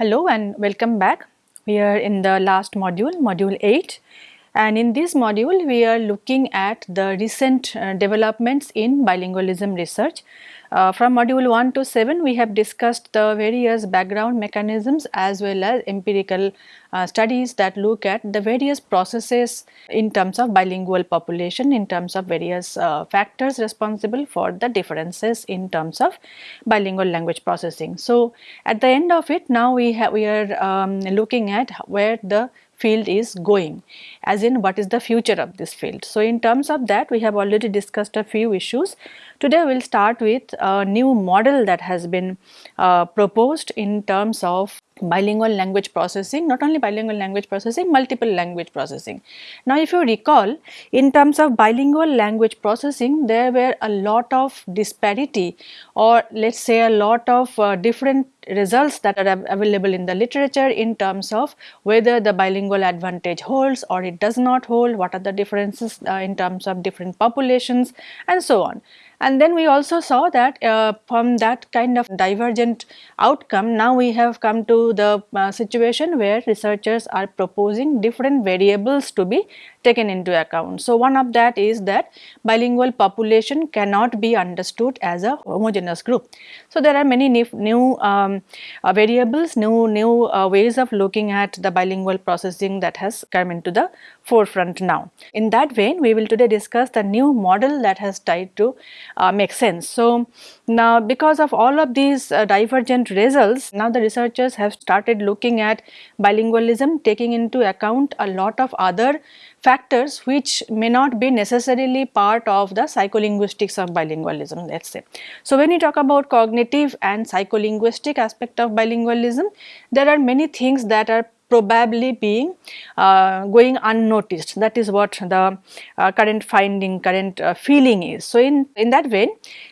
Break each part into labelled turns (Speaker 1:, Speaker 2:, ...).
Speaker 1: Hello and welcome back. We are in the last module, module 8 and in this module we are looking at the recent uh, developments in bilingualism research. Uh, from module 1 to 7 we have discussed the various background mechanisms as well as empirical uh, studies that look at the various processes in terms of bilingual population in terms of various uh, factors responsible for the differences in terms of bilingual language processing. So, at the end of it now we we are um, looking at where the field is going as in what is the future of this field. So, in terms of that we have already discussed a few issues. Today we will start with a new model that has been uh, proposed in terms of bilingual language processing, not only bilingual language processing, multiple language processing. Now if you recall, in terms of bilingual language processing, there were a lot of disparity or let us say a lot of uh, different results that are available in the literature in terms of whether the bilingual advantage holds or it does not hold, what are the differences uh, in terms of different populations and so on. And then we also saw that uh, from that kind of divergent outcome, now we have come to the uh, situation where researchers are proposing different variables to be taken into account. So, one of that is that bilingual population cannot be understood as a homogeneous group. So, there are many new um, uh, variables, new, new uh, ways of looking at the bilingual processing that has come into the forefront now. In that vein, we will today discuss the new model that has tied to uh, make sense. So, now because of all of these uh, divergent results, now the researchers have started looking at bilingualism taking into account a lot of other factors which may not be necessarily part of the psycholinguistics of bilingualism let us say. So, when you talk about cognitive and psycholinguistic aspect of bilingualism, there are many things that are probably being uh, going unnoticed that is what the uh, current finding current uh, feeling is. So, in, in that vein,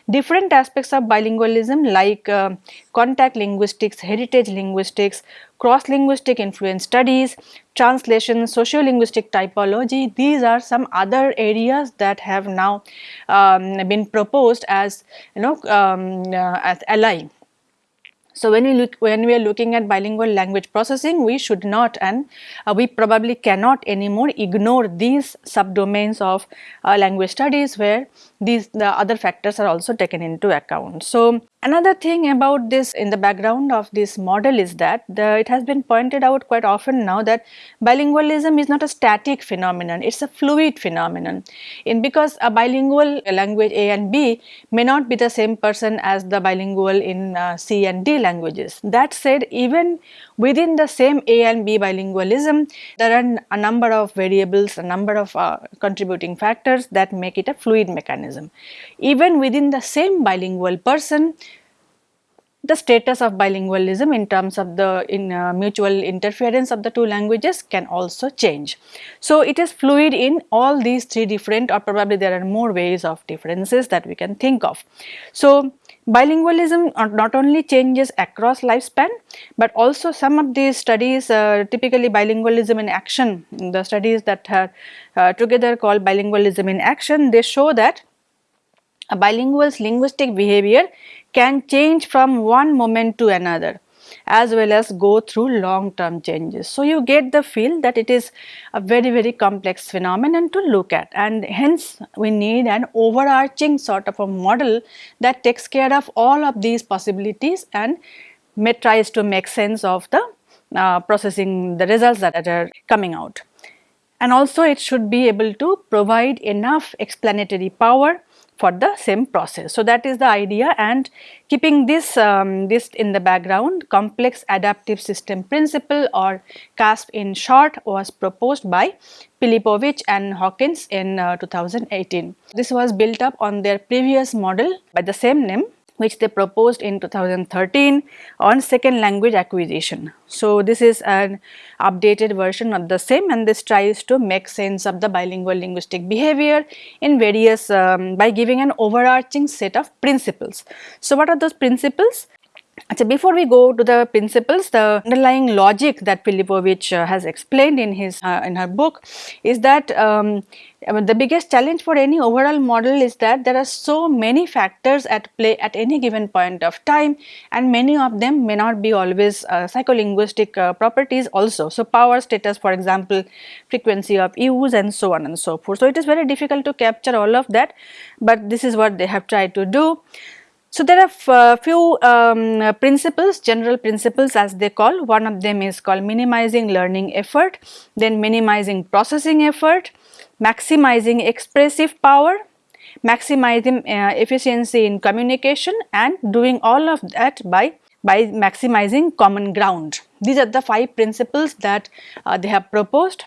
Speaker 1: different aspects of bilingualism like uh, contact linguistics, heritage linguistics, cross-linguistic influence studies, translation, sociolinguistic typology, these are some other areas that have now um, been proposed as you know um, uh, as ally so, when we look when we are looking at bilingual language processing we should not and uh, we probably cannot anymore ignore these subdomains of uh, language studies where these the other factors are also taken into account. So, Another thing about this in the background of this model is that the, it has been pointed out quite often now that bilingualism is not a static phenomenon, it is a fluid phenomenon. In because a bilingual language A and B may not be the same person as the bilingual in uh, C and D languages. That said, even within the same A and B bilingualism, there are a number of variables, a number of uh, contributing factors that make it a fluid mechanism. Even within the same bilingual person, the status of bilingualism in terms of the in uh, mutual interference of the two languages can also change. So, it is fluid in all these three different or probably there are more ways of differences that we can think of. So, bilingualism not only changes across lifespan, but also some of these studies uh, typically bilingualism in action the studies that are uh, together called bilingualism in action they show that a bilingual's linguistic behavior can change from one moment to another as well as go through long term changes. So, you get the feel that it is a very very complex phenomenon to look at and hence we need an overarching sort of a model that takes care of all of these possibilities and tries to make sense of the uh, processing the results that are coming out. And also it should be able to provide enough explanatory power for the same process. So, that is the idea and keeping this, um, this in the background complex adaptive system principle or CASP in short was proposed by Filipovich and Hawkins in uh, 2018. This was built up on their previous model by the same name which they proposed in 2013 on second language acquisition. So, this is an updated version of the same and this tries to make sense of the bilingual linguistic behavior in various um, by giving an overarching set of principles. So, what are those principles? So before we go to the principles, the underlying logic that Filipovich uh, has explained in his uh, in her book is that um, the biggest challenge for any overall model is that there are so many factors at play at any given point of time and many of them may not be always uh, psycholinguistic uh, properties also. So, power status for example, frequency of use and so on and so forth. So, it is very difficult to capture all of that, but this is what they have tried to do. So, there are uh, few um, principles, general principles as they call, one of them is called minimizing learning effort, then minimizing processing effort, maximizing expressive power, maximizing uh, efficiency in communication and doing all of that by, by maximizing common ground. These are the five principles that uh, they have proposed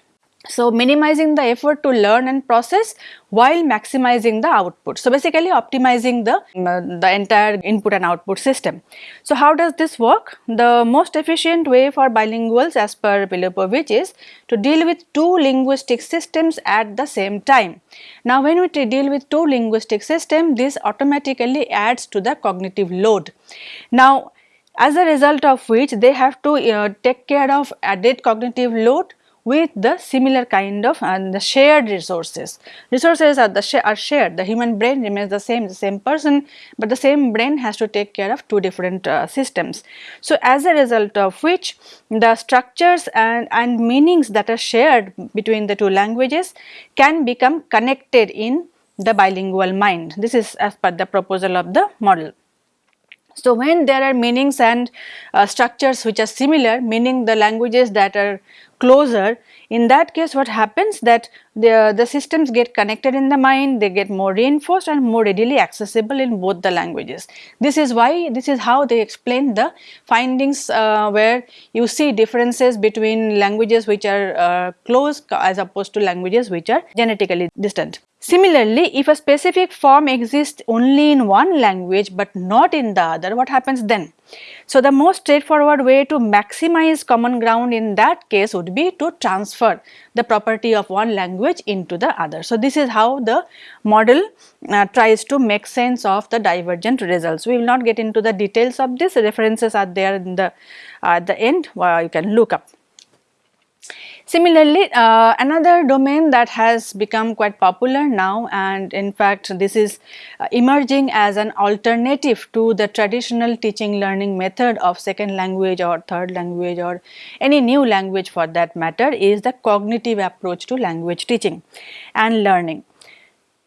Speaker 1: so, minimizing the effort to learn and process while maximizing the output. So, basically optimizing the, uh, the entire input and output system. So, how does this work? The most efficient way for bilinguals as per Filipovich is to deal with two linguistic systems at the same time. Now, when we deal with two linguistic systems, this automatically adds to the cognitive load. Now, as a result of which they have to uh, take care of added cognitive load with the similar kind of and the shared resources. Resources are the sh are shared. The human brain remains the same, the same person, but the same brain has to take care of two different uh, systems. So, as a result of which the structures and, and meanings that are shared between the two languages can become connected in the bilingual mind. This is as per the proposal of the model. So, when there are meanings and uh, structures which are similar meaning the languages that are closer in that case what happens that the, the systems get connected in the mind they get more reinforced and more readily accessible in both the languages. This is why this is how they explain the findings uh, where you see differences between languages which are uh, close as opposed to languages which are genetically distant. Similarly, if a specific form exists only in one language but not in the other, what happens then? So, the most straightforward way to maximize common ground in that case would be to transfer the property of one language into the other. So, this is how the model uh, tries to make sense of the divergent results. We will not get into the details of this, references are there in the uh, at the end uh, you can look up. Similarly, uh, another domain that has become quite popular now and in fact this is uh, emerging as an alternative to the traditional teaching learning method of second language or third language or any new language for that matter is the cognitive approach to language teaching and learning.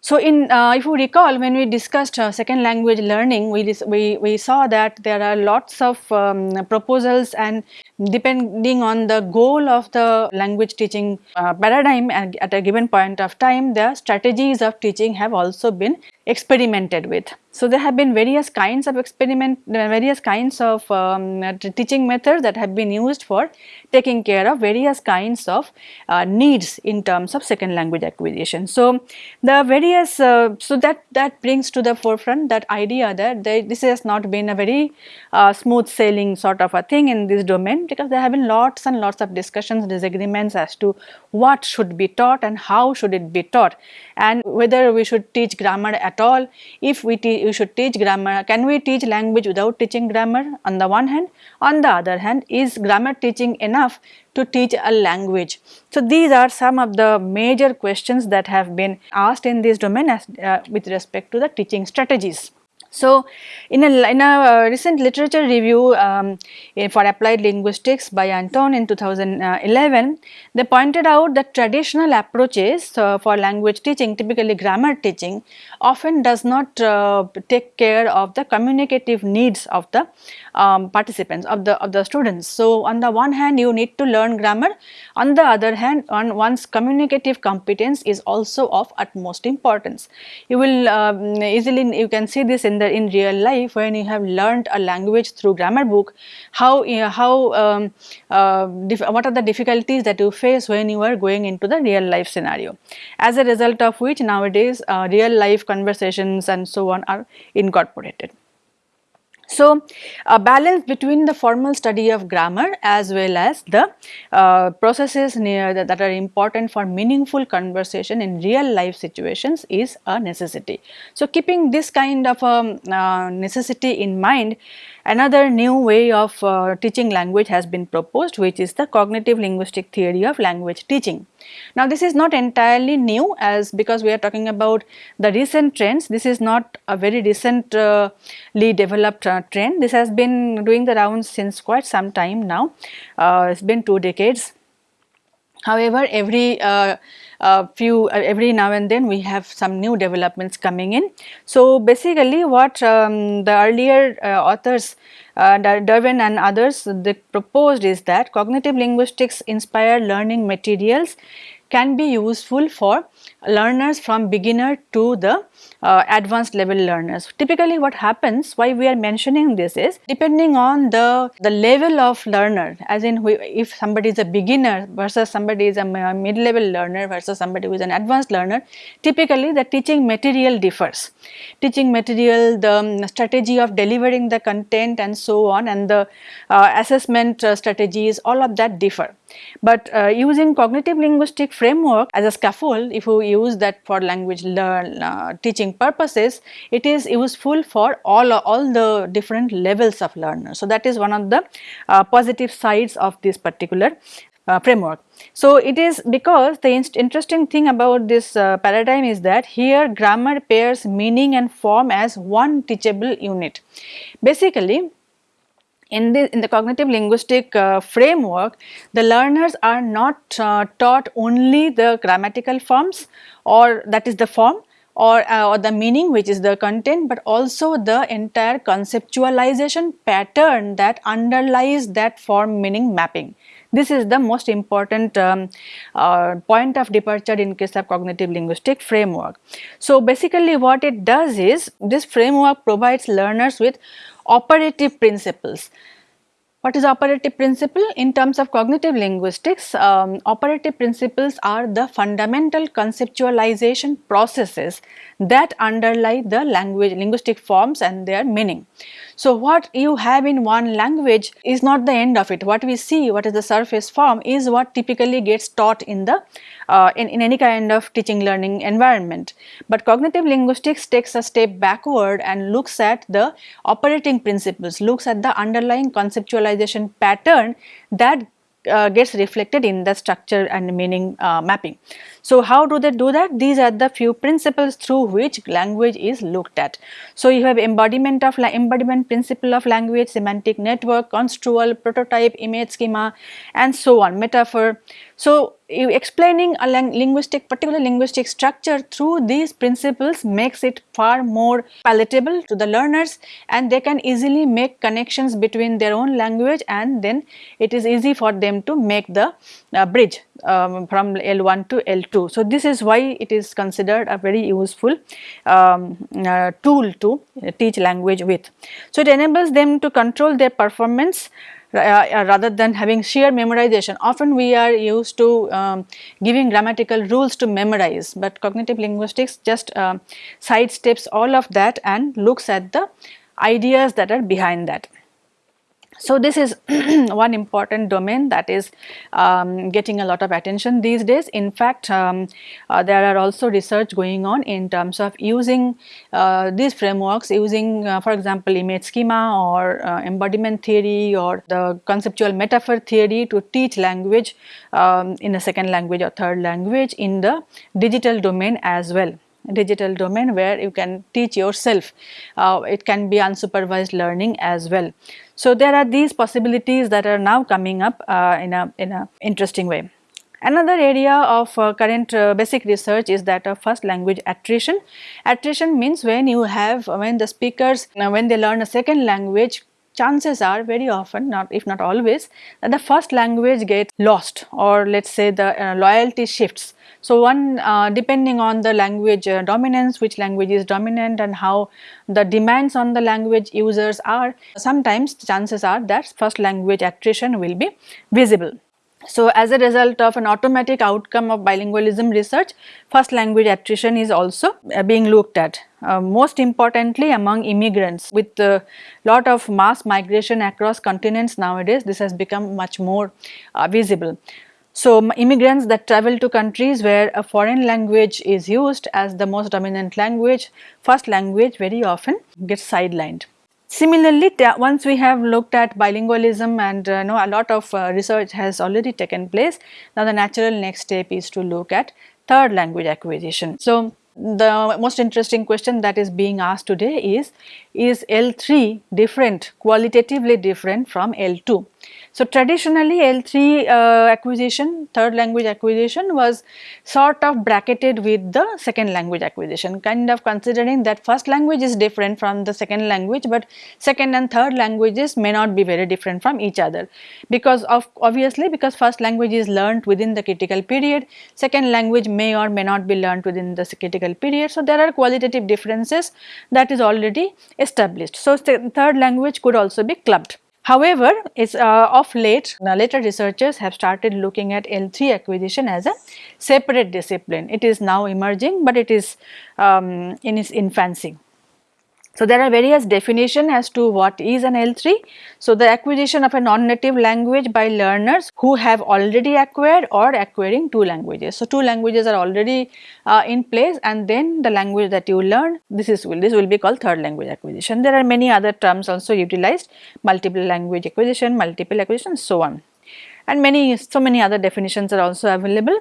Speaker 1: So, in uh, if you recall when we discussed uh, second language learning, we, we, we saw that there are lots of um, proposals and depending on the goal of the language teaching uh, paradigm at, at a given point of time, the strategies of teaching have also been experimented with. So, there have been various kinds of experiment, various kinds of um, teaching methods that have been used for taking care of various kinds of uh, needs in terms of second language acquisition. So, the various, uh, so that, that brings to the forefront that idea that they, this has not been a very uh, smooth sailing sort of a thing in this domain because there have been lots and lots of discussions, disagreements as to what should be taught and how should it be taught and whether we should teach grammar at all, if we, we should teach grammar, can we teach language without teaching grammar on the one hand, on the other hand is grammar teaching enough to teach a language. So, these are some of the major questions that have been asked in this domain as, uh, with respect to the teaching strategies. So, in a, in a uh, recent literature review um, for applied linguistics by Anton in 2011, they pointed out that traditional approaches uh, for language teaching, typically grammar teaching, often does not uh, take care of the communicative needs of the um, participants of the of the students. So, on the one hand you need to learn grammar, on the other hand on one's communicative competence is also of utmost importance. You will um, easily you can see this in the in real life when you have learned a language through grammar book, how uh, how um, uh, what are the difficulties that you face when you are going into the real life scenario. As a result of which nowadays uh, real life conversations and so on are incorporated. So, a balance between the formal study of grammar as well as the uh, processes the, that are important for meaningful conversation in real life situations is a necessity. So, keeping this kind of a um, uh, necessity in mind another new way of uh, teaching language has been proposed which is the cognitive linguistic theory of language teaching. Now this is not entirely new as because we are talking about the recent trends this is not a very recently uh, developed uh, trend this has been doing the rounds since quite some time now uh, it has been 2 decades. However, every uh, uh, few uh, every now and then we have some new developments coming in. So basically what um, the earlier uh, authors uh, Dirven and others they proposed is that cognitive linguistics inspired learning materials can be useful for learners from beginner to the uh, advanced level learners. Typically what happens why we are mentioning this is depending on the, the level of learner as in we, if somebody is a beginner versus somebody is a mid level learner versus somebody who is an advanced learner typically the teaching material differs. Teaching material, the um, strategy of delivering the content and so on and the uh, assessment uh, strategies all of that differ. But uh, using cognitive linguistic framework as a scaffold, if we use that for language learn, uh, teaching purposes, it is useful for all, all the different levels of learners. So, that is one of the uh, positive sides of this particular uh, framework. So, it is because the interesting thing about this uh, paradigm is that here grammar pairs meaning and form as one teachable unit. Basically, in the, in the cognitive linguistic uh, framework, the learners are not uh, taught only the grammatical forms or that is the form or, uh, or the meaning which is the content but also the entire conceptualization pattern that underlies that form meaning mapping. This is the most important um, uh, point of departure in case of cognitive linguistic framework. So basically what it does is this framework provides learners with operative principles. What is operative principle? In terms of cognitive linguistics, um, operative principles are the fundamental conceptualization processes that underlie the language linguistic forms and their meaning. So, what you have in one language is not the end of it. What we see, what is the surface form is what typically gets taught in the uh, in, in any kind of teaching learning environment. But cognitive linguistics takes a step backward and looks at the operating principles, looks at the underlying conceptualization pattern that uh, gets reflected in the structure and meaning uh, mapping. So, how do they do that? These are the few principles through which language is looked at. So, you have embodiment of embodiment principle of language, semantic network, construal, prototype, image schema and so on, metaphor. So, explaining a linguistic particular linguistic structure through these principles makes it far more palatable to the learners and they can easily make connections between their own language and then it is easy for them to make the uh, bridge um, from L1 to L2. So, this is why it is considered a very useful um, uh, tool to teach language with. So, it enables them to control their performance uh, uh, rather than having sheer memorization. Often we are used to um, giving grammatical rules to memorize, but cognitive linguistics just uh, sidesteps all of that and looks at the ideas that are behind that. So, this is one important domain that is um, getting a lot of attention these days. In fact, um, uh, there are also research going on in terms of using uh, these frameworks using uh, for example image schema or uh, embodiment theory or the conceptual metaphor theory to teach language um, in a second language or third language in the digital domain as well digital domain where you can teach yourself. Uh, it can be unsupervised learning as well. So, there are these possibilities that are now coming up uh, in a in a interesting way. Another area of uh, current uh, basic research is that of first language attrition. Attrition means when you have when the speakers when they learn a second language chances are very often not if not always that the first language gets lost or let us say the uh, loyalty shifts so, one uh, depending on the language uh, dominance, which language is dominant and how the demands on the language users are, sometimes chances are that first language attrition will be visible. So, as a result of an automatic outcome of bilingualism research, first language attrition is also uh, being looked at. Uh, most importantly among immigrants with a lot of mass migration across continents nowadays this has become much more uh, visible. So, immigrants that travel to countries where a foreign language is used as the most dominant language, first language very often gets sidelined. Similarly, once we have looked at bilingualism and uh, know a lot of uh, research has already taken place, now the natural next step is to look at third language acquisition. So, the most interesting question that is being asked today is, is L3 different, qualitatively different from L2? So, traditionally L3 uh, acquisition, third language acquisition was sort of bracketed with the second language acquisition, kind of considering that first language is different from the second language, but second and third languages may not be very different from each other because of obviously because first language is learnt within the critical period, second language may or may not be learnt within the critical period. So, there are qualitative differences that is already established. So, third language could also be clubbed. However, it's uh, of late, the later researchers have started looking at L3 acquisition as a separate discipline. It is now emerging, but it is um, in its infancy. So, there are various definition as to what is an L3. So, the acquisition of a non-native language by learners who have already acquired or acquiring two languages. So, two languages are already uh, in place and then the language that you learn this is will this will be called third language acquisition. There are many other terms also utilized multiple language acquisition, multiple acquisition so on and many so many other definitions are also available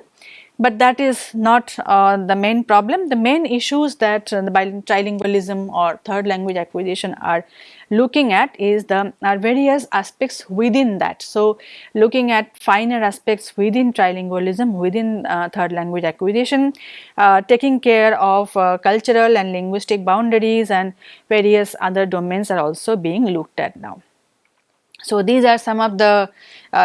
Speaker 1: but that is not uh, the main problem. The main issues that uh, the trilingualism or third language acquisition are looking at is the are various aspects within that. So, looking at finer aspects within trilingualism within uh, third language acquisition, uh, taking care of uh, cultural and linguistic boundaries and various other domains are also being looked at now. So, these are some of the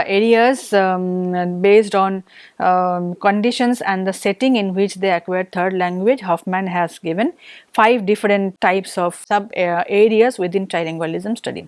Speaker 1: areas um, based on um, conditions and the setting in which they acquired third language. Hoffman has given five different types of sub uh, areas within trilingualism study.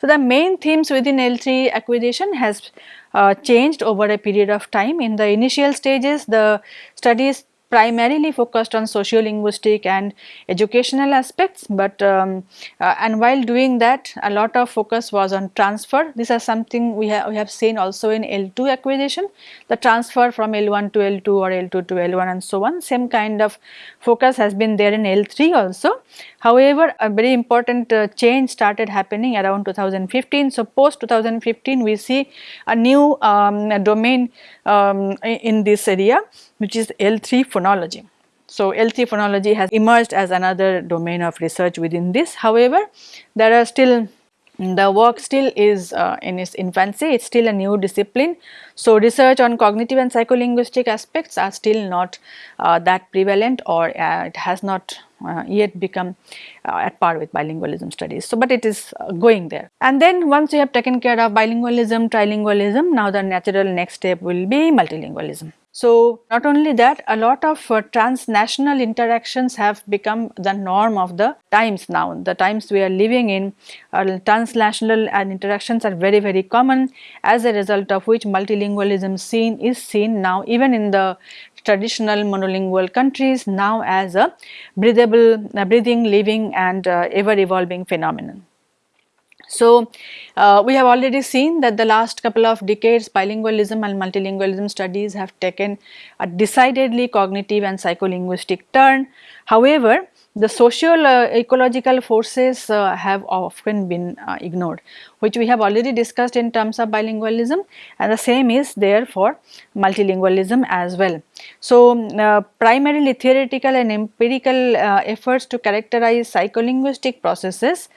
Speaker 1: So, the main themes within L3 acquisition has uh, changed over a period of time. In the initial stages, the studies primarily focused on socio-linguistic and educational aspects, but um, uh, and while doing that a lot of focus was on transfer. This is something we have, we have seen also in L2 acquisition, the transfer from L1 to L2 or L2 to L1 and so on, same kind of focus has been there in L3 also. However, a very important uh, change started happening around 2015. So, post 2015 we see a new um, domain um, in this area which is L3 phonology. So, L3 phonology has emerged as another domain of research within this. However, there are still the work still is uh, in its infancy, it is still a new discipline. So, research on cognitive and psycholinguistic aspects are still not uh, that prevalent or uh, it has not uh, yet become uh, at par with bilingualism studies. So, but it is uh, going there. And then once you have taken care of bilingualism, trilingualism, now the natural next step will be multilingualism. So, not only that a lot of uh, transnational interactions have become the norm of the times now. The times we are living in uh, transnational and interactions are very very common as a result of which multilingualism seen is seen now even in the traditional monolingual countries now as a breathable, uh, breathing, living and uh, ever evolving phenomenon. So, uh, we have already seen that the last couple of decades bilingualism and multilingualism studies have taken a decidedly cognitive and psycholinguistic turn. However, the social uh, ecological forces uh, have often been uh, ignored which we have already discussed in terms of bilingualism and the same is there for multilingualism as well. So, uh, primarily theoretical and empirical uh, efforts to characterize psycholinguistic processes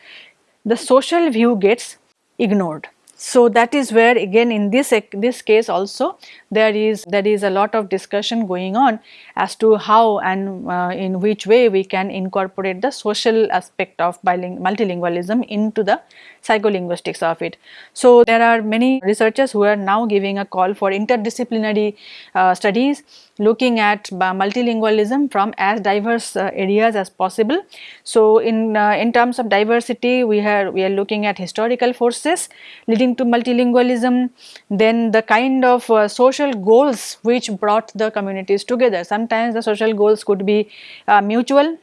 Speaker 1: the social view gets ignored. So, that is where again in this this case also there is there is a lot of discussion going on as to how and uh, in which way we can incorporate the social aspect of multilingualism into the psycholinguistics of it. So, there are many researchers who are now giving a call for interdisciplinary uh, studies looking at multilingualism from as diverse uh, areas as possible. So, in uh, in terms of diversity we are we are looking at historical forces leading to multilingualism then the kind of uh, social goals which brought the communities together sometimes the social goals could be uh, mutual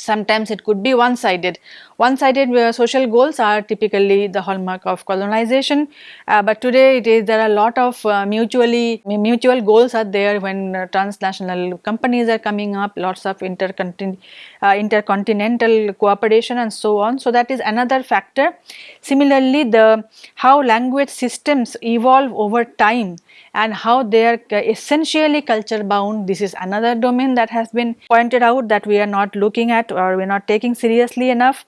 Speaker 1: sometimes it could be one sided. One sided uh, social goals are typically the hallmark of colonization, uh, but today it is there are a lot of uh, mutually mutual goals are there when uh, transnational companies are coming up, lots of intercontin uh, intercontinental cooperation and so on. So, that is another factor. Similarly, the how language systems evolve over time and how they are essentially culture bound. This is another domain that has been pointed out that we are not looking at or we are not taking seriously enough.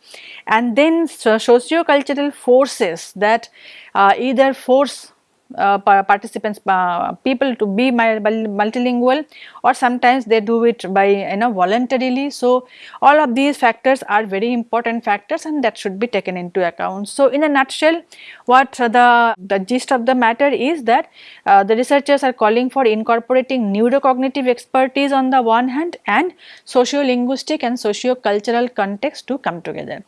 Speaker 1: And then so socio-cultural forces that uh, either force uh, participants uh, people to be multilingual or sometimes they do it by you know voluntarily. So, all of these factors are very important factors and that should be taken into account. So, in a nutshell what the, the gist of the matter is that uh, the researchers are calling for incorporating neurocognitive expertise on the one hand and socio-linguistic and socio-cultural context to come together.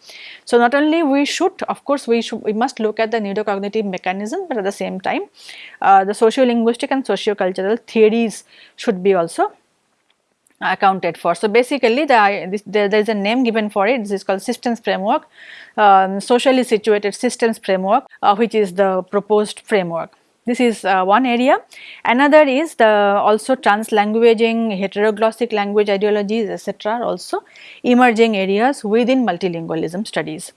Speaker 1: So, not only we should of course we should we must look at the neurocognitive mechanism but at the same time uh, the socio-linguistic and socio-cultural theories should be also accounted for. So, basically the, this, there, there is a name given for it this is called systems framework um, socially situated systems framework uh, which is the proposed framework. This is uh, one area. Another is the also translanguaging, heteroglossic language ideologies etc. also emerging areas within multilingualism studies.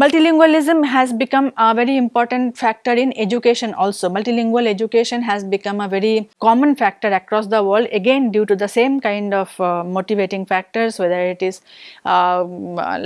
Speaker 1: Multilingualism has become a very important factor in education also. Multilingual education has become a very common factor across the world again due to the same kind of uh, motivating factors whether it is uh,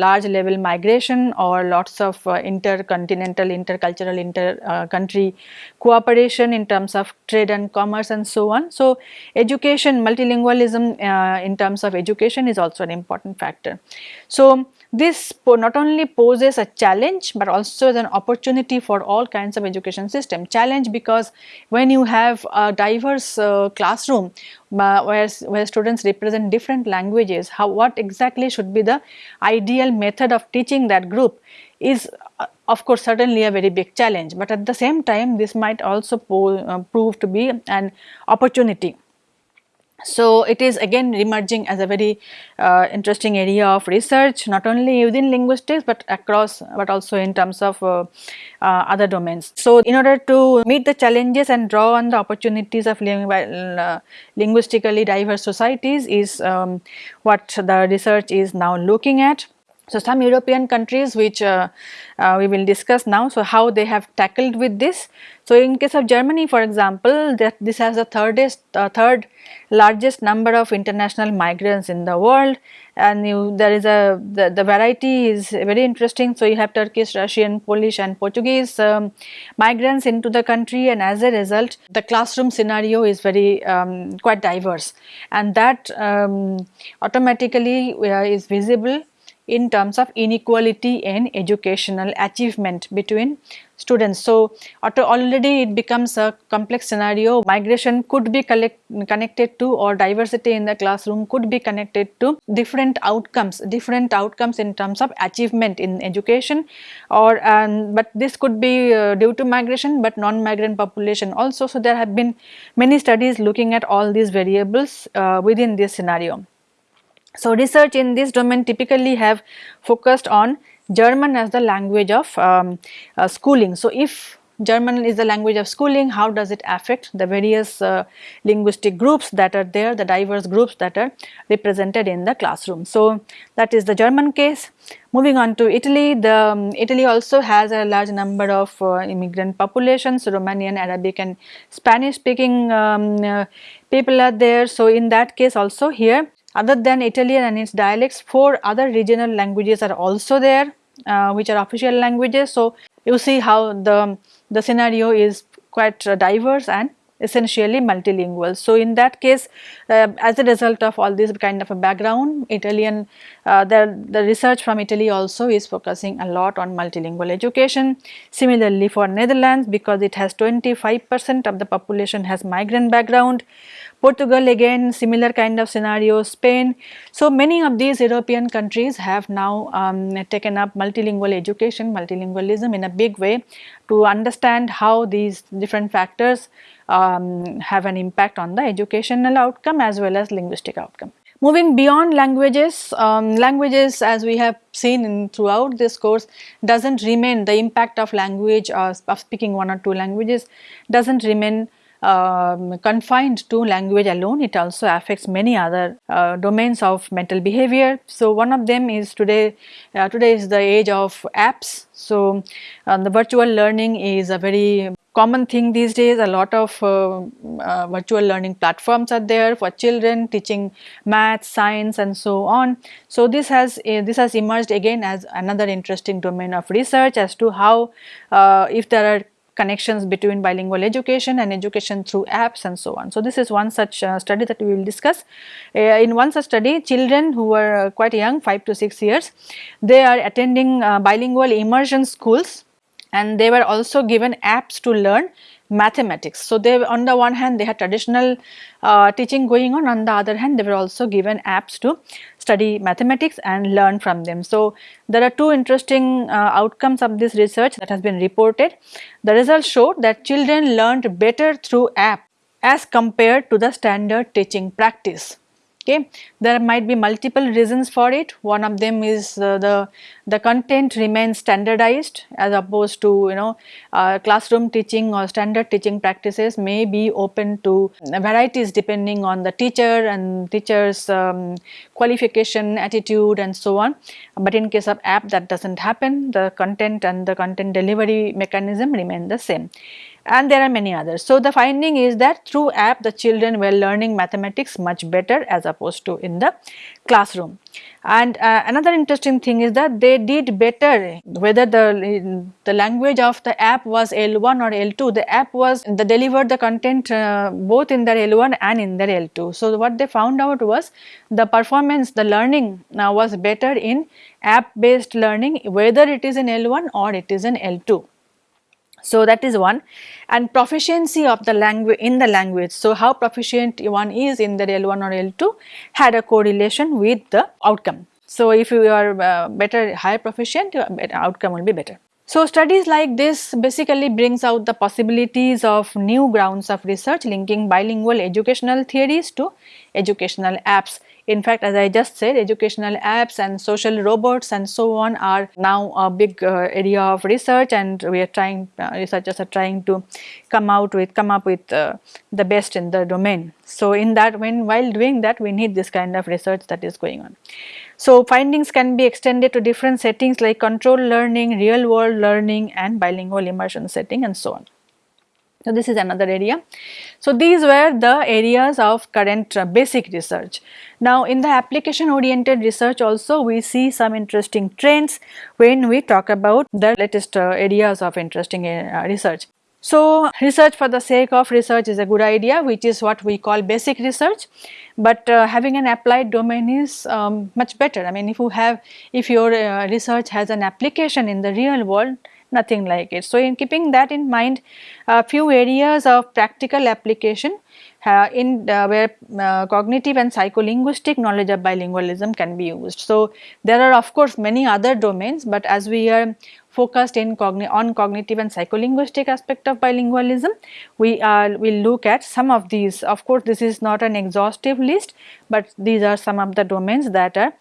Speaker 1: large level migration or lots of uh, intercontinental, intercultural, inter-country cooperation in terms of trade and commerce and so on. So, education multilingualism uh, in terms of education is also an important factor. So, this not only poses a challenge but also an opportunity for all kinds of education system. Challenge because when you have a diverse uh, classroom uh, where, where students represent different languages, how what exactly should be the ideal method of teaching that group is uh, of course certainly a very big challenge, but at the same time this might also uh, prove to be an opportunity so, it is again emerging as a very uh, interesting area of research not only within linguistics, but across but also in terms of uh, uh, other domains. So, in order to meet the challenges and draw on the opportunities of living by uh, linguistically diverse societies is um, what the research is now looking at. So, some European countries which uh, uh, we will discuss now, so how they have tackled with this. So, in case of Germany for example, that this has the thirdest, uh, third largest number of international migrants in the world and you, there is a, the, the variety is very interesting. So, you have Turkish, Russian, Polish and Portuguese um, migrants into the country and as a result the classroom scenario is very um, quite diverse and that um, automatically uh, is visible in terms of inequality in educational achievement between students. So, already it becomes a complex scenario migration could be connected to or diversity in the classroom could be connected to different outcomes, different outcomes in terms of achievement in education or um, but this could be uh, due to migration but non-migrant population also. So, there have been many studies looking at all these variables uh, within this scenario. So, research in this domain typically have focused on German as the language of um, uh, schooling. So, if German is the language of schooling, how does it affect the various uh, linguistic groups that are there, the diverse groups that are represented in the classroom. So, that is the German case. Moving on to Italy, the um, Italy also has a large number of uh, immigrant populations, Romanian, Arabic and Spanish speaking um, uh, people are there. So, in that case also here other than Italian and its dialects, four other regional languages are also there uh, which are official languages. So, you see how the, the scenario is quite diverse and essentially multilingual. So, in that case uh, as a result of all this kind of a background Italian uh, the, the research from Italy also is focusing a lot on multilingual education. Similarly for Netherlands because it has 25 percent of the population has migrant background Portugal again similar kind of scenario, Spain. So, many of these European countries have now um, taken up multilingual education, multilingualism in a big way to understand how these different factors um, have an impact on the educational outcome as well as linguistic outcome. Moving beyond languages, um, languages as we have seen in throughout this course does not remain the impact of language or of speaking one or two languages does not remain um, confined to language alone, it also affects many other uh, domains of mental behavior. So, one of them is today, uh, today is the age of apps. So, um, the virtual learning is a very common thing these days a lot of uh, uh, virtual learning platforms are there for children teaching math science and so on so this has uh, this has emerged again as another interesting domain of research as to how uh, if there are connections between bilingual education and education through apps and so on. So, this is one such uh, study that we will discuss. Uh, in one such study children who were uh, quite young 5 to 6 years they are attending uh, bilingual immersion schools and they were also given apps to learn mathematics. So, they on the one hand they had traditional uh, teaching going on, on the other hand they were also given apps to study mathematics and learn from them. So, there are two interesting uh, outcomes of this research that has been reported. The results showed that children learned better through app as compared to the standard teaching practice okay. There might be multiple reasons for it, one of them is uh, the, the content remains standardized as opposed to you know uh, classroom teaching or standard teaching practices may be open to varieties depending on the teacher and teacher's um, qualification, attitude and so on. But in case of app that does not happen, the content and the content delivery mechanism remain the same and there are many others. So, the finding is that through app the children were learning mathematics much better as opposed to in the classroom. And uh, another interesting thing is that they did better whether the, the language of the app was L1 or L2, the app was the delivered the content uh, both in their L1 and in their L2. So, what they found out was the performance, the learning uh, was better in app based learning whether it is in L1 or it is in L2. So, that is one and proficiency of the language in the language. So, how proficient one is in the L1 or L2 had a correlation with the outcome. So, if you are uh, better higher proficient your outcome will be better. So, studies like this basically brings out the possibilities of new grounds of research linking bilingual educational theories to educational apps in fact, as I just said educational apps and social robots and so on are now a big uh, area of research and we are trying uh, researchers are trying to come out with come up with uh, the best in the domain. So, in that when while doing that we need this kind of research that is going on. So, findings can be extended to different settings like control learning, real world learning and bilingual immersion setting and so on. So, this is another area. So, these were the areas of current uh, basic research. Now, in the application oriented research also we see some interesting trends when we talk about the latest uh, areas of interesting uh, research. So, research for the sake of research is a good idea which is what we call basic research, but uh, having an applied domain is um, much better. I mean if you have if your uh, research has an application in the real world nothing like it. So, in keeping that in mind a few areas of practical application uh, in uh, where uh, cognitive and psycholinguistic knowledge of bilingualism can be used. So, there are of course many other domains, but as we are focused in cogni on cognitive and psycholinguistic aspect of bilingualism, we will look at some of these. Of course, this is not an exhaustive list, but these are some of the domains that are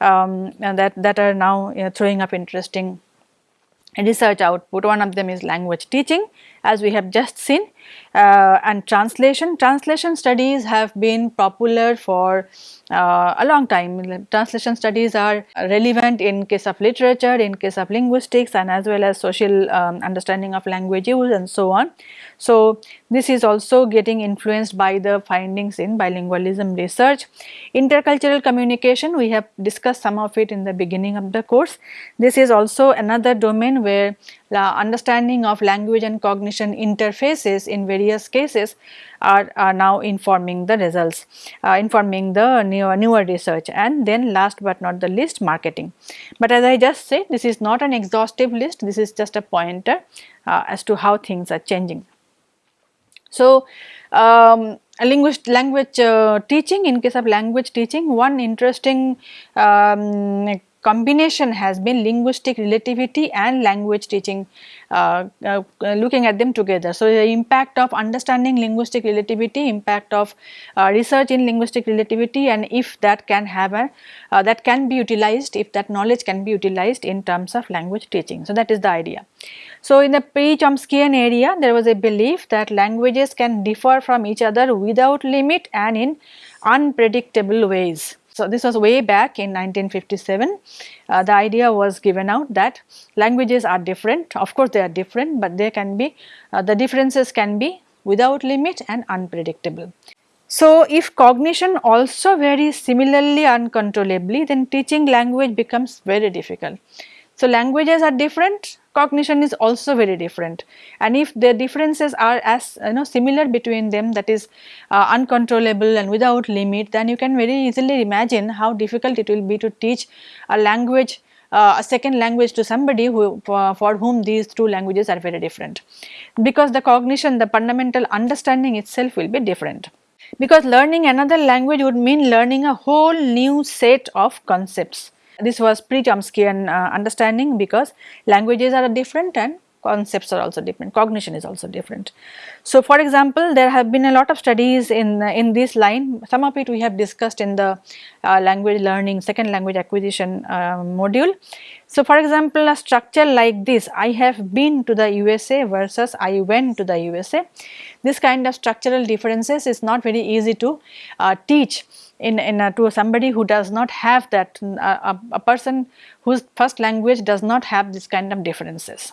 Speaker 1: um, that that are now you know, throwing up interesting research output. One of them is language teaching as we have just seen uh, and translation. Translation studies have been popular for uh, a long time. Translation studies are relevant in case of literature, in case of linguistics and as well as social um, understanding of language use and so on. So, this is also getting influenced by the findings in bilingualism research. Intercultural communication we have discussed some of it in the beginning of the course. This is also another domain where the understanding of language and cognition interfaces in various cases are, are now informing the results, uh, informing the newer, newer research and then last but not the least marketing. But as I just said this is not an exhaustive list, this is just a pointer uh, as to how things are changing. So, um, linguist language uh, teaching in case of language teaching one interesting um, combination has been linguistic relativity and language teaching uh, uh, looking at them together. So, the impact of understanding linguistic relativity, impact of uh, research in linguistic relativity and if that can have a uh, that can be utilized if that knowledge can be utilized in terms of language teaching. So, that is the idea. So, in the pre-Chomskyan area there was a belief that languages can differ from each other without limit and in unpredictable ways. So, this was way back in 1957. Uh, the idea was given out that languages are different. Of course, they are different, but they can be, uh, the differences can be without limit and unpredictable. So, if cognition also varies similarly uncontrollably, then teaching language becomes very difficult. So, languages are different, cognition is also very different. And if the differences are as you know similar between them that is uh, uncontrollable and without limit then you can very easily imagine how difficult it will be to teach a language uh, a second language to somebody who for, for whom these two languages are very different. Because the cognition the fundamental understanding itself will be different. Because learning another language would mean learning a whole new set of concepts this was pre-Chomskyan uh, understanding because languages are different and concepts are also different, cognition is also different. So, for example, there have been a lot of studies in, in this line, some of it we have discussed in the uh, language learning, second language acquisition uh, module. So, for example, a structure like this, I have been to the USA versus I went to the USA. This kind of structural differences is not very easy to uh, teach in, in a, to somebody who does not have that a, a person whose first language does not have this kind of differences.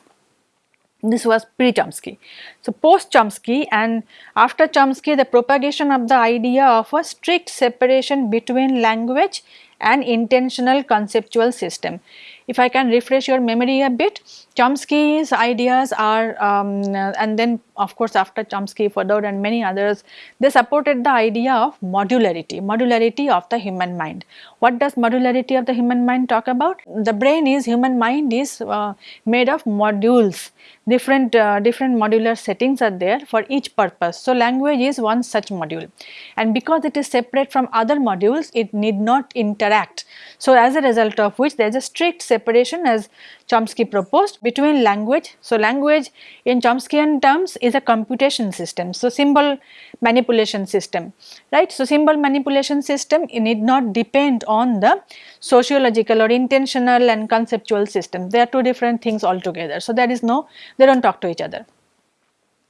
Speaker 1: This was pre-Chomsky. So, post-Chomsky and after Chomsky the propagation of the idea of a strict separation between language and intentional conceptual system. If I can refresh your memory a bit, Chomsky's ideas are um, and then of course after Chomsky, Fodor and many others, they supported the idea of modularity, modularity of the human mind. What does modularity of the human mind talk about? The brain is, human mind is uh, made of modules, different, uh, different modular settings are there for each purpose. So, language is one such module and because it is separate from other modules, it need not interact. So, as a result of which there is a strict separation as Chomsky proposed between language. So, language in Chomskyan terms is a computation system. So, symbol manipulation system, right. So, symbol manipulation system need not depend on the sociological or intentional and conceptual system. They are two different things altogether. So, there is no, they do not talk to each other.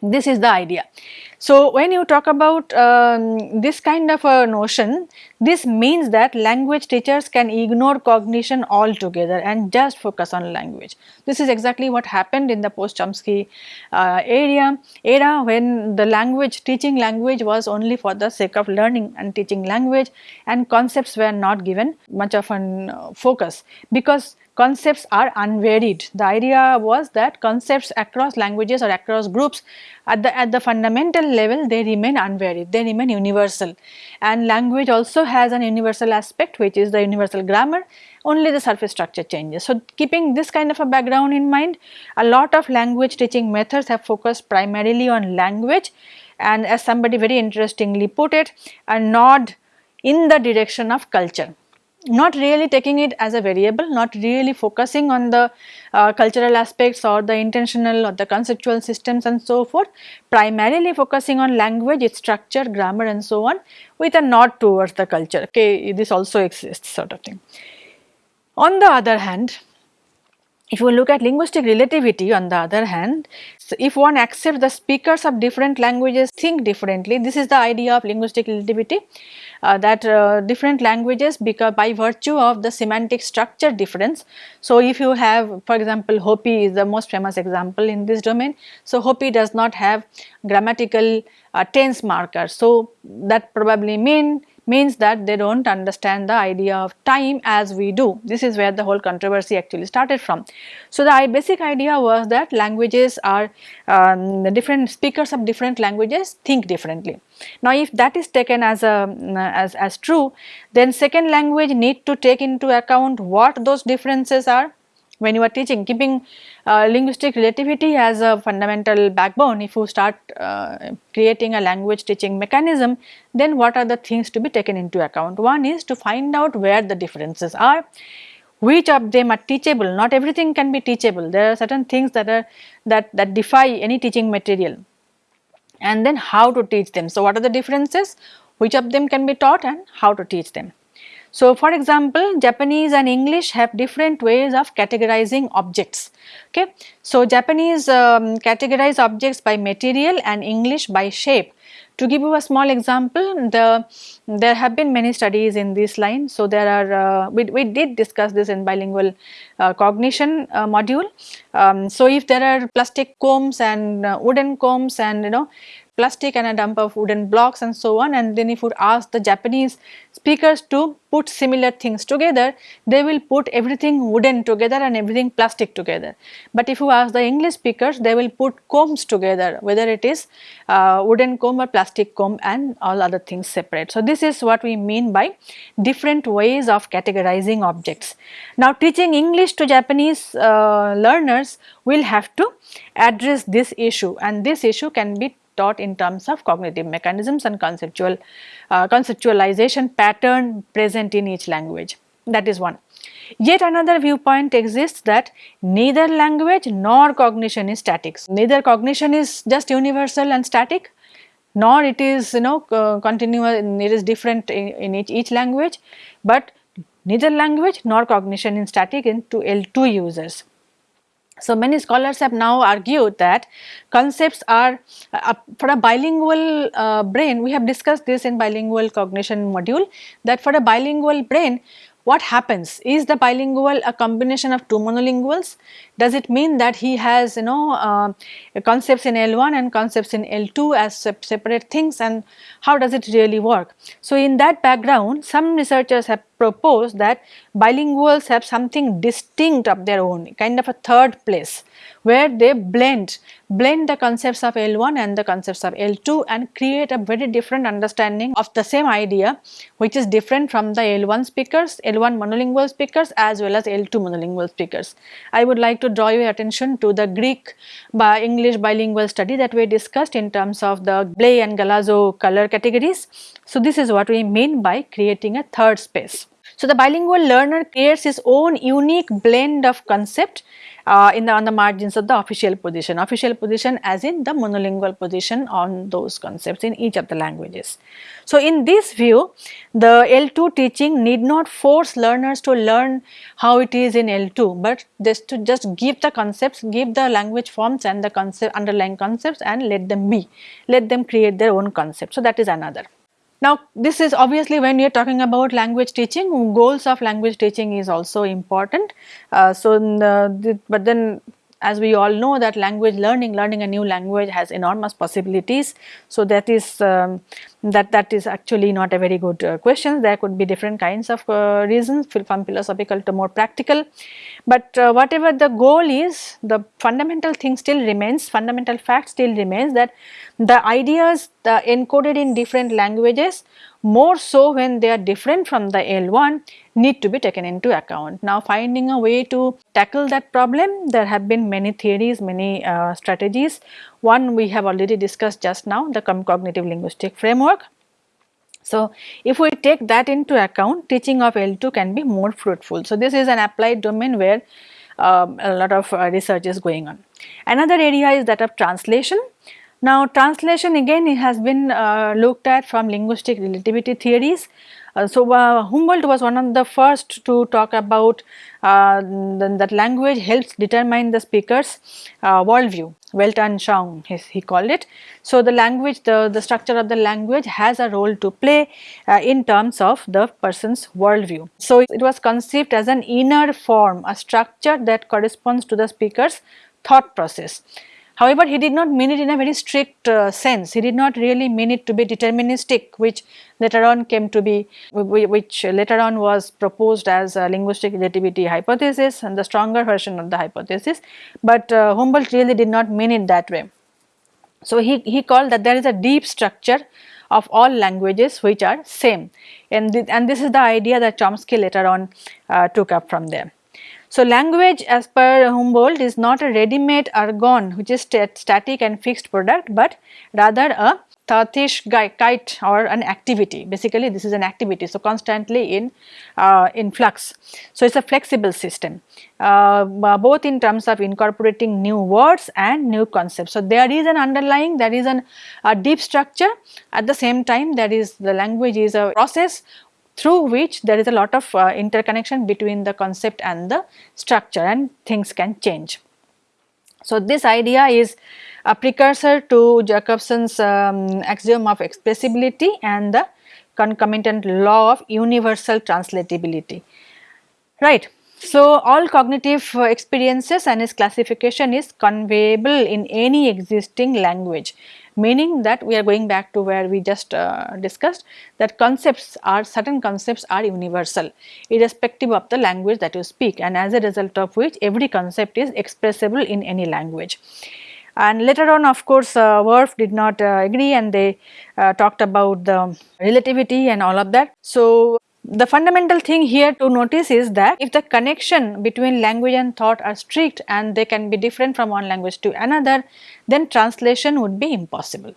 Speaker 1: This is the idea. So, when you talk about um, this kind of a notion, this means that language teachers can ignore cognition altogether and just focus on language. This is exactly what happened in the post-Chomsky uh, area era when the language teaching language was only for the sake of learning and teaching language and concepts were not given much of an uh, focus because concepts are unvaried. The idea was that concepts across languages or across groups at the, at the fundamental level they remain unvaried, they remain universal. And language also has an universal aspect which is the universal grammar. Only the surface structure changes. So, keeping this kind of a background in mind a lot of language teaching methods have focused primarily on language. And as somebody very interestingly put it a nod in the direction of culture not really taking it as a variable, not really focusing on the uh, cultural aspects or the intentional or the conceptual systems and so forth, primarily focusing on language, its structure, grammar and so on with a nod towards the culture, okay, this also exists sort of thing. On the other hand, if we look at linguistic relativity on the other hand, so if one accepts the speakers of different languages think differently, this is the idea of linguistic relativity that uh, different languages because by virtue of the semantic structure difference. So, if you have for example, Hopi is the most famous example in this domain. So, Hopi does not have grammatical uh, tense markers. So, that probably mean means that they do not understand the idea of time as we do. This is where the whole controversy actually started from. So, the basic idea was that languages are um, the different speakers of different languages think differently. Now, if that is taken as a as, as true, then second language need to take into account what those differences are when you are teaching keeping uh, linguistic relativity as a fundamental backbone if you start uh, creating a language teaching mechanism then what are the things to be taken into account? One is to find out where the differences are which of them are teachable. Not everything can be teachable. There are certain things that are that that defy any teaching material. And then how to teach them. So what are the differences? Which of them can be taught and how to teach them so for example japanese and english have different ways of categorizing objects okay so japanese um, categorize objects by material and english by shape to give you a small example, the there have been many studies in this line. So, there are uh, we, we did discuss this in bilingual uh, cognition uh, module. Um, so, if there are plastic combs and uh, wooden combs and you know plastic and a dump of wooden blocks and so on and then if you ask the Japanese speakers to put similar things together, they will put everything wooden together and everything plastic together. But if you ask the English speakers, they will put combs together whether it is uh, wooden comb or plastic comb and all other things separate. So, this is what we mean by different ways of categorizing objects. Now, teaching English to Japanese uh, learners will have to address this issue and this issue can be taught in terms of cognitive mechanisms and conceptual uh, conceptualization pattern present in each language that is one. Yet another viewpoint exists that neither language nor cognition is static. Neither cognition is just universal and static nor it is you know uh, continuous it is different in, in each, each language but neither language nor cognition is static in to L2 users. So, many scholars have now argued that concepts are uh, for a bilingual uh, brain, we have discussed this in bilingual cognition module that for a bilingual brain what happens? Is the bilingual a combination of two monolinguals? Does it mean that he has you know uh, concepts in L1 and concepts in L2 as separate things and how does it really work? So, in that background some researchers have proposed that bilinguals have something distinct of their own kind of a third place where they blend blend the concepts of L1 and the concepts of L2 and create a very different understanding of the same idea which is different from the L1 speakers, L1 monolingual speakers as well as L2 monolingual speakers. I would like to draw your attention to the Greek by English bilingual study that we discussed in terms of the ble and galazio color categories. So, this is what we mean by creating a third space. So, the bilingual learner creates his own unique blend of concept uh, in the on the margins of the official position, official position as in the monolingual position on those concepts in each of the languages. So, in this view the L2 teaching need not force learners to learn how it is in L2, but just to just give the concepts, give the language forms and the concept underlying concepts and let them be, let them create their own concept. So, that is another. Now, this is obviously when you are talking about language teaching, goals of language teaching is also important. Uh, so, the, the, but then as we all know that language learning, learning a new language has enormous possibilities. So, that is um, that that is actually not a very good uh, question. There could be different kinds of uh, reasons from philosophical to more practical. But uh, whatever the goal is, the fundamental thing still remains, fundamental fact still remains that the ideas the encoded in different languages more so when they are different from the L1 need to be taken into account. Now finding a way to tackle that problem there have been many theories, many uh, strategies. One we have already discussed just now the cognitive linguistic framework. So, if we take that into account teaching of L2 can be more fruitful. So, this is an applied domain where um, a lot of uh, research is going on. Another area is that of translation. Now translation again it has been uh, looked at from linguistic relativity theories. Uh, so uh, Humboldt was one of the first to talk about uh, that language helps determine the speaker's uh, worldview, Weltanschauung he called it. So the language, the, the structure of the language has a role to play uh, in terms of the person's worldview. So it was conceived as an inner form, a structure that corresponds to the speaker's thought process. However, he did not mean it in a very strict uh, sense. He did not really mean it to be deterministic, which later on came to be, which later on was proposed as a linguistic relativity hypothesis and the stronger version of the hypothesis. But uh, Humboldt really did not mean it that way. So, he, he called that there is a deep structure of all languages which are same and, th and this is the idea that Chomsky later on uh, took up from there. So, language as per Humboldt is not a ready-made ergon which is st static and fixed product, but rather a Taoish kite or an activity basically this is an activity so constantly in uh, in flux. So, it is a flexible system uh, both in terms of incorporating new words and new concepts. So, there is an underlying there is an, a deep structure at the same time there is the language is a process through which there is a lot of uh, interconnection between the concept and the structure and things can change. So, this idea is a precursor to Jakobson's um, axiom of expressibility and the concomitant law of universal translatability, right. So, all cognitive uh, experiences and its classification is conveyable in any existing language meaning that we are going back to where we just uh, discussed that concepts are certain concepts are universal irrespective of the language that you speak and as a result of which every concept is expressible in any language. And later on of course uh, Whorf did not uh, agree and they uh, talked about the relativity and all of that. So the fundamental thing here to notice is that if the connection between language and thought are strict and they can be different from one language to another, then translation would be impossible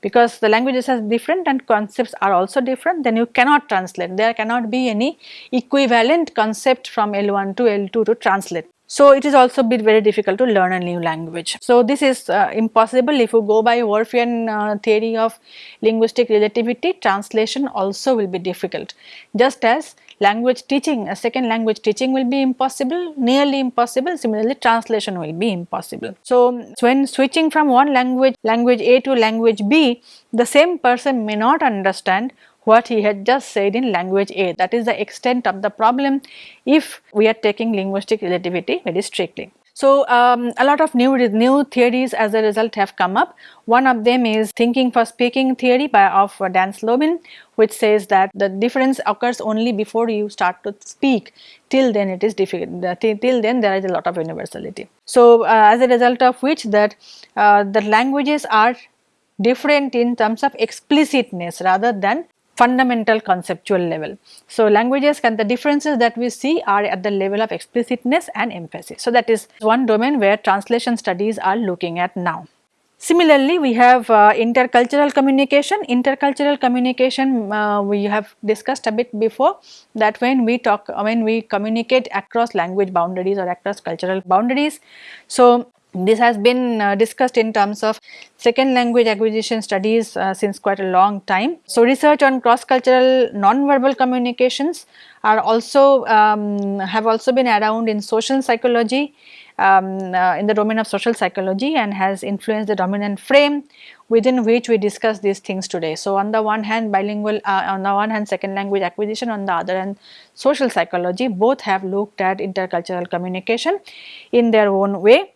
Speaker 1: because the languages are different and concepts are also different then you cannot translate there cannot be any equivalent concept from L1 to L2 to translate. So, it is also bit very difficult to learn a new language. So, this is uh, impossible if you go by Whorfian uh, theory of linguistic relativity translation also will be difficult just as language teaching a second language teaching will be impossible nearly impossible similarly translation will be impossible. So when switching from one language language A to language B the same person may not understand what he had just said in language A. That is the extent of the problem if we are taking linguistic relativity very strictly. So, um, a lot of new new theories as a result have come up. One of them is thinking for speaking theory by of Dan Slobin which says that the difference occurs only before you start to speak till then it is difficult till then there is a lot of universality. So, uh, as a result of which that uh, the languages are different in terms of explicitness rather than fundamental conceptual level. So, languages can the differences that we see are at the level of explicitness and emphasis. So, that is one domain where translation studies are looking at now. Similarly, we have uh, intercultural communication. Intercultural communication uh, we have discussed a bit before that when we talk when we communicate across language boundaries or across cultural boundaries. So, this has been uh, discussed in terms of second language acquisition studies uh, since quite a long time. So, research on cross cultural non-verbal communications are also um, have also been around in social psychology um, uh, in the domain of social psychology and has influenced the dominant frame within which we discuss these things today. So, on the one hand bilingual uh, on the one hand second language acquisition on the other hand social psychology both have looked at intercultural communication in their own way.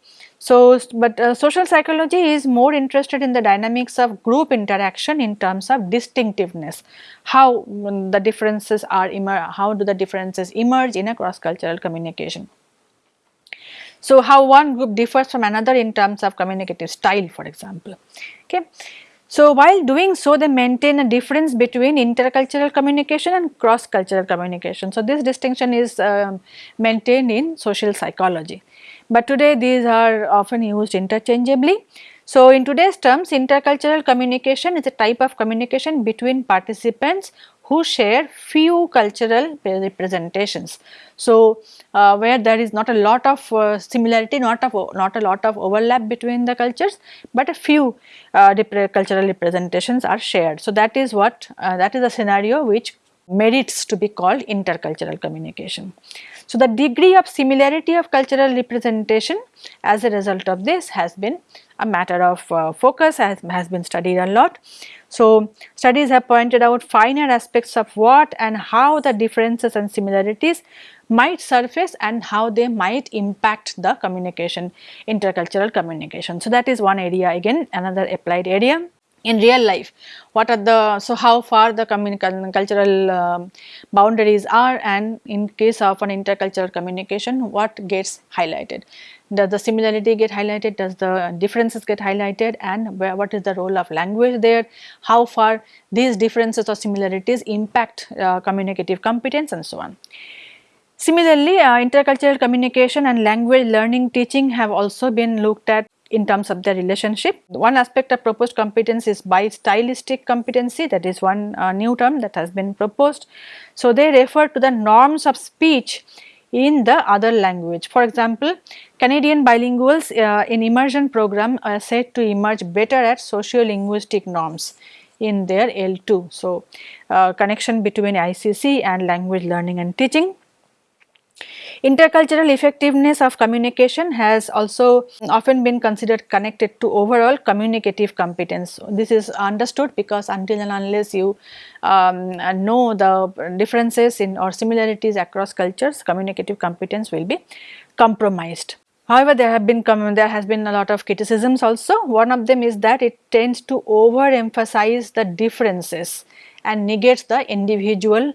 Speaker 1: So, but uh, social psychology is more interested in the dynamics of group interaction in terms of distinctiveness, how the differences are how do the differences emerge in a cross cultural communication. So, how one group differs from another in terms of communicative style for example. Okay. So, while doing so they maintain a difference between intercultural communication and cross cultural communication. So, this distinction is uh, maintained in social psychology but today these are often used interchangeably. So, in today's terms intercultural communication is a type of communication between participants who share few cultural representations. So, uh, where there is not a lot of uh, similarity, not of not a lot of overlap between the cultures, but a few uh, cultural representations are shared. So, that is what uh, that is a scenario which merits to be called intercultural communication. So, the degree of similarity of cultural representation as a result of this has been a matter of uh, focus has, has been studied a lot. So, studies have pointed out finer aspects of what and how the differences and similarities might surface and how they might impact the communication, intercultural communication. So, that is one area again another applied area in real life. What are the so how far the cultural um, boundaries are and in case of an intercultural communication what gets highlighted? Does the similarity get highlighted? Does the differences get highlighted? And where, what is the role of language there? How far these differences or similarities impact uh, communicative competence and so on. Similarly, uh, intercultural communication and language learning teaching have also been looked at in terms of their relationship. One aspect of proposed competence is bi-stylistic competency that is one uh, new term that has been proposed. So, they refer to the norms of speech in the other language. For example, Canadian bilinguals uh, in immersion program are said to emerge better at socio-linguistic norms in their L2. So, uh, connection between ICC and language learning and teaching. Intercultural effectiveness of communication has also often been considered connected to overall communicative competence. This is understood because until and unless you um, know the differences in or similarities across cultures, communicative competence will be compromised. However, there have been there has been a lot of criticisms also. One of them is that it tends to overemphasize the differences and negates the individual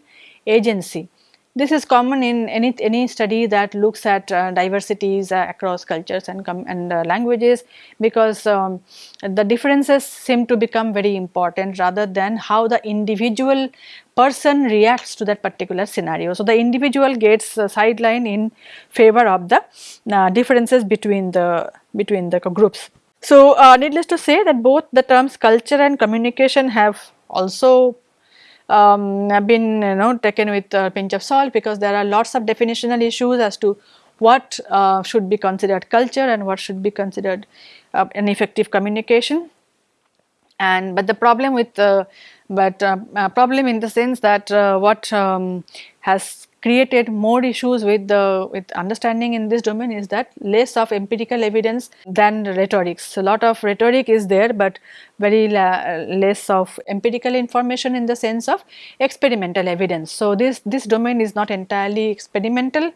Speaker 1: agency. This is common in any, any study that looks at uh, diversities uh, across cultures and, and uh, languages because um, the differences seem to become very important rather than how the individual person reacts to that particular scenario. So, the individual gets uh, sidelined in favor of the uh, differences between the between the groups. So, uh, needless to say that both the terms culture and communication have also um, been you know taken with a pinch of salt because there are lots of definitional issues as to what uh, should be considered culture and what should be considered uh, an effective communication. And but the problem with uh, but uh, problem in the sense that uh, what um, has created more issues with the with understanding in this domain is that less of empirical evidence than rhetorics. So, a lot of rhetoric is there, but very less of empirical information in the sense of experimental evidence. So, this this domain is not entirely experimental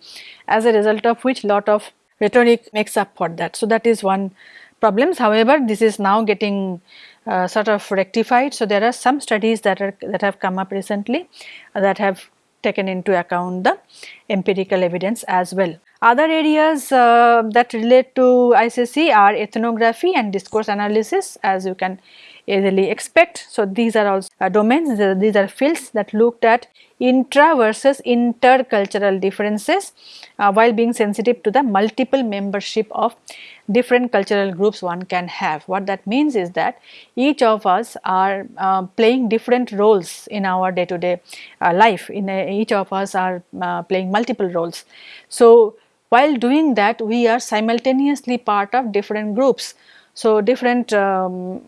Speaker 1: as a result of which lot of rhetoric makes up for that. So, that is one problems. However, this is now getting uh, sort of rectified. So, there are some studies that are that have come up recently uh, that have taken into account the empirical evidence as well. Other areas uh, that relate to ICC are ethnography and discourse analysis as you can easily expect. So, these are also uh, domains, these are fields that looked at intra versus intercultural differences uh, while being sensitive to the multiple membership of different cultural groups one can have. What that means is that each of us are uh, playing different roles in our day to day uh, life, in a, each of us are uh, playing multiple roles. So, while doing that we are simultaneously part of different groups. So, different um,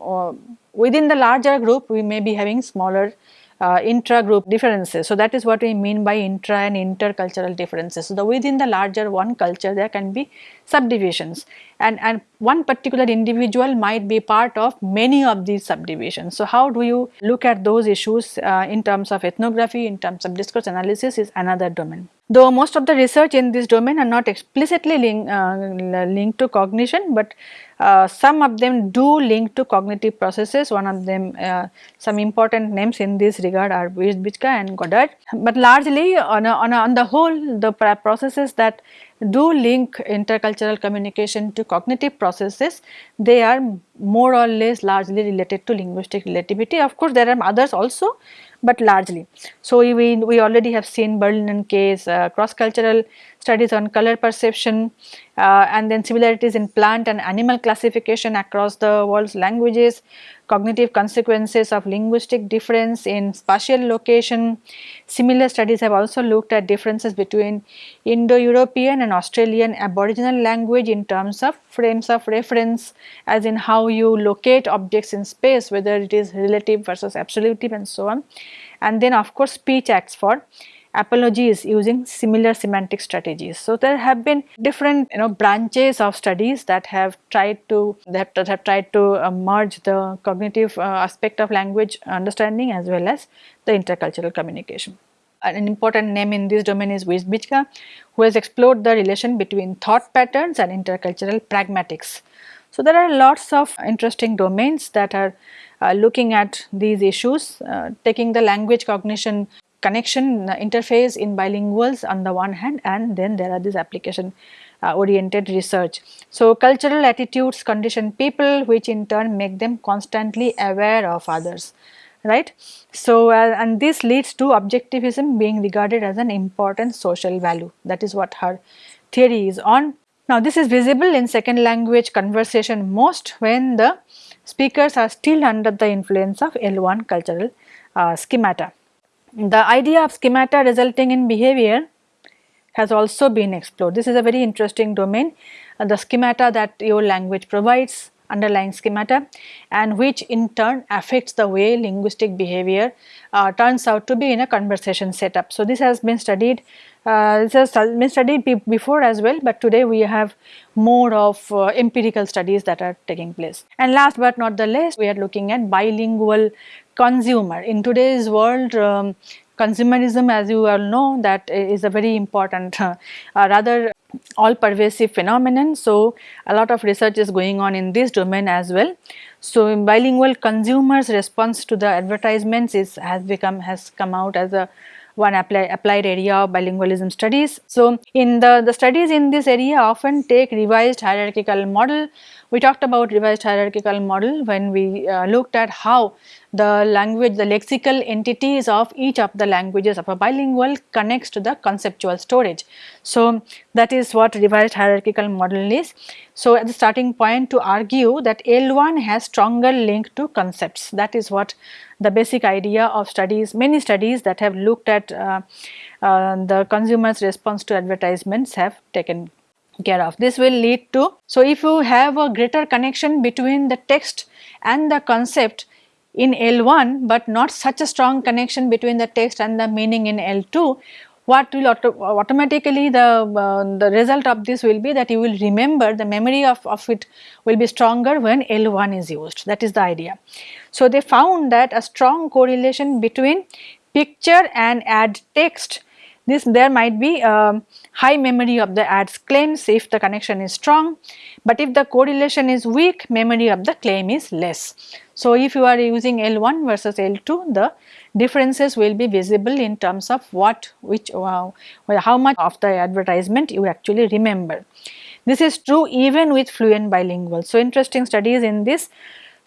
Speaker 1: within the larger group we may be having smaller uh, intra-group differences. So, that is what we mean by intra and intercultural differences. So, the within the larger one culture there can be subdivisions and, and one particular individual might be part of many of these subdivisions. So, how do you look at those issues uh, in terms of ethnography, in terms of discourse analysis is another domain. Though most of the research in this domain are not explicitly link, uh, linked to cognition, but uh, some of them do link to cognitive processes. One of them, uh, some important names in this regard are Wierzbicka and Goddard. But largely on, a, on, a, on the whole, the processes that do link intercultural communication to cognitive processes, they are more or less largely related to linguistic relativity. Of course, there are others also, but largely. So, we, we already have seen Berlin and Kay's uh, cross cultural studies on color perception uh, and then similarities in plant and animal classification across the world's languages, cognitive consequences of linguistic difference in spatial location. Similar studies have also looked at differences between Indo-European and Australian Aboriginal language in terms of frames of reference as in how you locate objects in space whether it is relative versus absolutive and so on. And then of course speech acts for apologies using similar semantic strategies. So, there have been different you know branches of studies that have tried to that have, have tried to uh, merge the cognitive uh, aspect of language understanding as well as the intercultural communication. An important name in this domain is Wierzbicka who has explored the relation between thought patterns and intercultural pragmatics. So, there are lots of interesting domains that are uh, looking at these issues, uh, taking the language cognition connection interface in bilinguals on the one hand and then there are these application uh, oriented research. So, cultural attitudes condition people which in turn make them constantly aware of others right. So, uh, and this leads to objectivism being regarded as an important social value that is what her theory is on. Now this is visible in second language conversation most when the speakers are still under the influence of L1 cultural uh, schemata. The idea of schemata resulting in behavior has also been explored. This is a very interesting domain, uh, the schemata that your language provides underlying schemata and which in turn affects the way linguistic behavior uh, turns out to be in a conversation setup. So, this has been studied uh, this has been studied before as well, but today we have more of uh, empirical studies that are taking place. And last but not the least, we are looking at bilingual consumer. In today's world, um, consumerism as you all know that is a very important uh, rather all pervasive phenomenon. So, a lot of research is going on in this domain as well. So, bilingual consumers response to the advertisements is has become has come out as a one apply, applied area of bilingualism studies. So, in the, the studies in this area often take revised hierarchical model. We talked about revised hierarchical model when we uh, looked at how the language, the lexical entities of each of the languages of a bilingual connects to the conceptual storage. So, that is what revised hierarchical model is. So, at the starting point to argue that L1 has stronger link to concepts that is what the basic idea of studies, many studies that have looked at uh, uh, the consumer's response to advertisements have taken care of. This will lead to, so if you have a greater connection between the text and the concept in L1 but not such a strong connection between the text and the meaning in L2, what will auto automatically the, uh, the result of this will be that you will remember the memory of, of it will be stronger when L1 is used that is the idea. So, they found that a strong correlation between picture and add text this there might be a high memory of the ads claims if the connection is strong, but if the correlation is weak memory of the claim is less. So, if you are using L1 versus L2 the differences will be visible in terms of what which uh, how much of the advertisement you actually remember. This is true even with fluent bilingual. So, interesting studies in this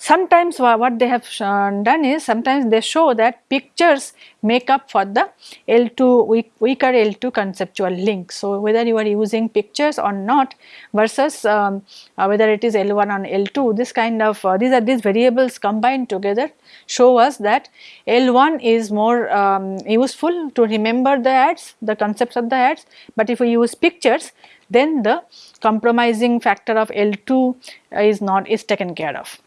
Speaker 1: Sometimes what they have done is sometimes they show that pictures make up for the L2 weak, weaker L2 conceptual link. So, whether you are using pictures or not versus um, uh, whether it is L1 or L2 this kind of uh, these are these variables combined together show us that L1 is more um, useful to remember the ads the concepts of the ads, but if we use pictures then the compromising factor of L2 is not is taken care of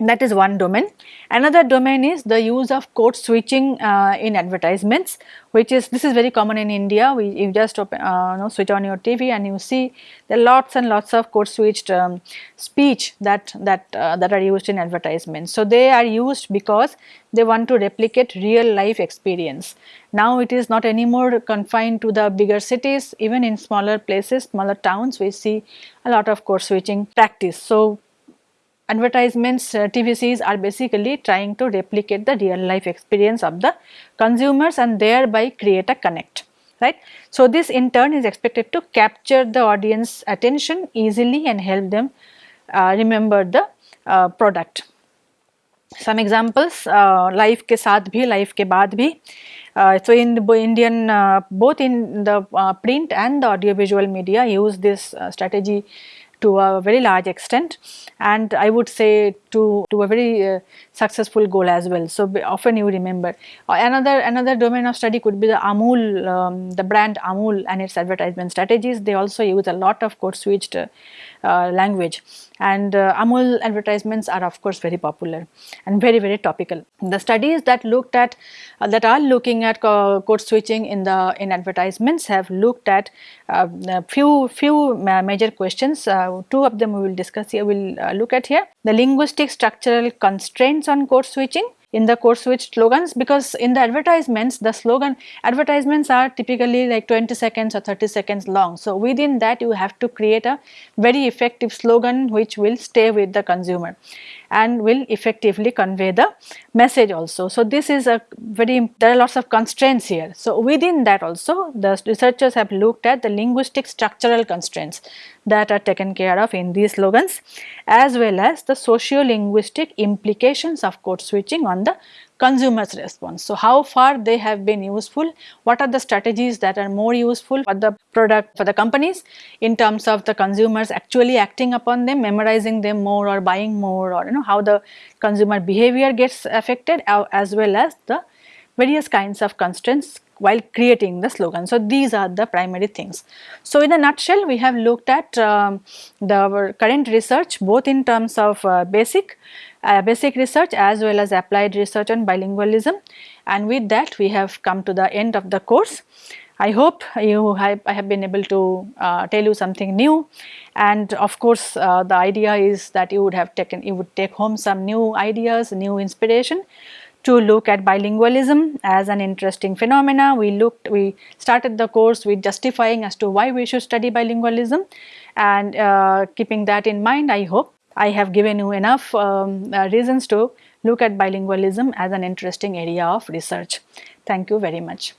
Speaker 1: that is one domain. Another domain is the use of code switching uh, in advertisements which is this is very common in India we you just open, uh, know, switch on your TV and you see there are lots and lots of code switched um, speech that that uh, that are used in advertisements. So, they are used because they want to replicate real life experience. Now, it is not anymore confined to the bigger cities even in smaller places smaller towns we see a lot of code switching practice. So, advertisements uh, TVCs are basically trying to replicate the real life experience of the consumers and thereby create a connect right. So, this in turn is expected to capture the audience attention easily and help them uh, remember the uh, product. Some examples uh, life ke saath bhi, life ke baad bhi. Uh, so, in the Indian uh, both in the uh, print and the audiovisual media use this uh, strategy to a very large extent and I would say to, to a very uh, successful goal as well. So, often you remember. Uh, another, another domain of study could be the Amul, um, the brand Amul and its advertisement strategies. They also use a lot of code switched uh, language. And uh, Amul advertisements are of course very popular and very very topical. The studies that looked at uh, that are looking at code switching in the in advertisements have looked at uh, few few major questions. Uh, two of them we will discuss here we will look at here. The linguistic structural constraints on code switching in the code switch slogans because in the advertisements the slogan advertisements are typically like 20 seconds or 30 seconds long. So, within that you have to create a very effective slogan which will stay with the consumer and will effectively convey the message also. So, this is a very there are lots of constraints here. So, within that also the researchers have looked at the linguistic structural constraints that are taken care of in these slogans as well as the socio-linguistic implications of code switching on the consumers response. So, how far they have been useful, what are the strategies that are more useful for the product for the companies in terms of the consumers actually acting upon them, memorizing them more or buying more or you know how the consumer behavior gets affected as well as the various kinds of constraints while creating the slogan. So, these are the primary things. So, in a nutshell we have looked at um, the current research both in terms of uh, basic uh, basic research as well as applied research on bilingualism and with that we have come to the end of the course. I hope you have, I have been able to uh, tell you something new and of course uh, the idea is that you would have taken you would take home some new ideas, new inspiration to look at bilingualism as an interesting phenomena. We looked, we started the course with justifying as to why we should study bilingualism and uh, keeping that in mind I hope I have given you enough um, uh, reasons to look at bilingualism as an interesting area of research. Thank you very much.